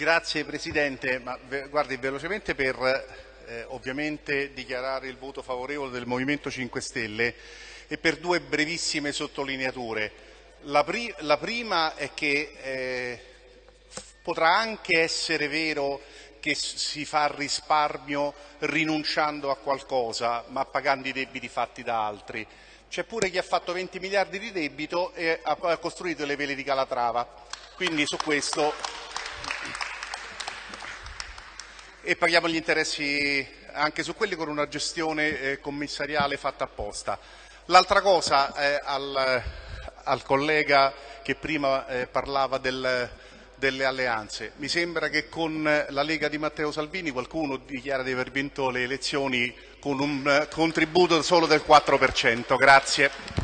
Grazie Presidente, ma guardi velocemente per eh, ovviamente dichiarare il voto favorevole del Movimento 5 Stelle e per due brevissime sottolineature. La, pri la prima è che eh, potrà anche essere vero che si fa risparmio rinunciando a qualcosa ma pagando i debiti fatti da altri. C'è pure chi ha fatto 20 miliardi di debito e ha costruito le vele di Calatrava. Quindi su questo e paghiamo gli interessi anche su quelli con una gestione eh, commissariale fatta apposta. L'altra cosa eh, al, al, collega che prima eh, parlava del, delle alleanze. Mi sembra che con la Lega di Matteo Salvini qualcuno dichiara di aver vinto le elezioni con un contributo solo del 4%. Grazie.